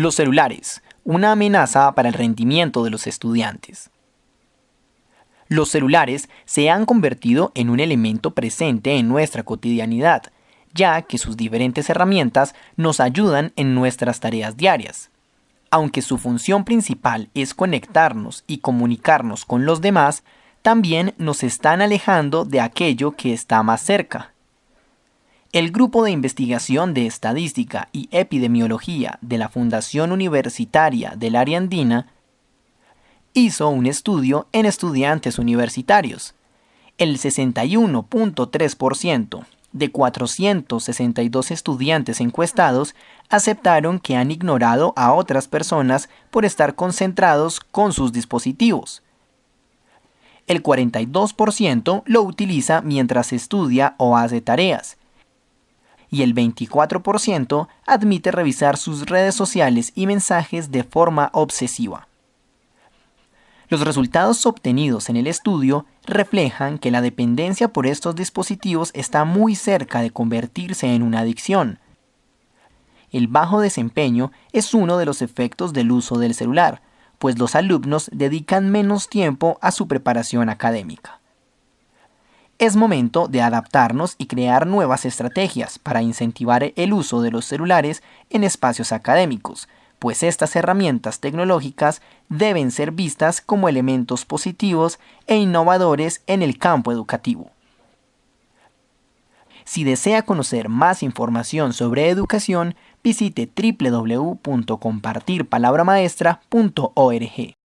Los celulares, una amenaza para el rendimiento de los estudiantes. Los celulares se han convertido en un elemento presente en nuestra cotidianidad, ya que sus diferentes herramientas nos ayudan en nuestras tareas diarias. Aunque su función principal es conectarnos y comunicarnos con los demás, también nos están alejando de aquello que está más cerca. El Grupo de Investigación de Estadística y Epidemiología de la Fundación Universitaria del Área Andina hizo un estudio en estudiantes universitarios. El 61.3% de 462 estudiantes encuestados aceptaron que han ignorado a otras personas por estar concentrados con sus dispositivos. El 42% lo utiliza mientras estudia o hace tareas. Y el 24% admite revisar sus redes sociales y mensajes de forma obsesiva. Los resultados obtenidos en el estudio reflejan que la dependencia por estos dispositivos está muy cerca de convertirse en una adicción. El bajo desempeño es uno de los efectos del uso del celular, pues los alumnos dedican menos tiempo a su preparación académica. Es momento de adaptarnos y crear nuevas estrategias para incentivar el uso de los celulares en espacios académicos, pues estas herramientas tecnológicas deben ser vistas como elementos positivos e innovadores en el campo educativo. Si desea conocer más información sobre educación, visite www.compartirpalabramaestra.org.